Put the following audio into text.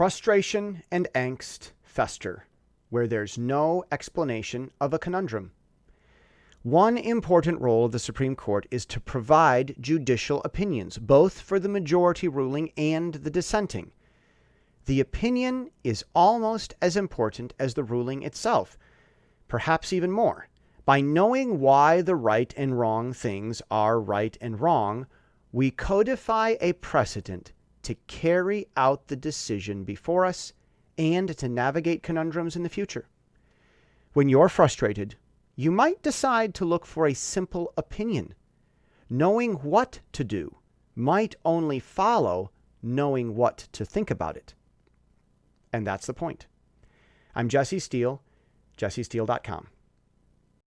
Frustration and angst fester where there's no explanation of a conundrum. One important role of the Supreme Court is to provide judicial opinions, both for the majority ruling and the dissenting. The opinion is almost as important as the ruling itself, perhaps even more. By knowing why the right and wrong things are right and wrong, we codify a precedent to carry out the decision before us and to navigate conundrums in the future. When you're frustrated, you might decide to look for a simple opinion. Knowing what to do might only follow knowing what to think about it. And that's the point. I'm Jesse Steele, jessesteele.com.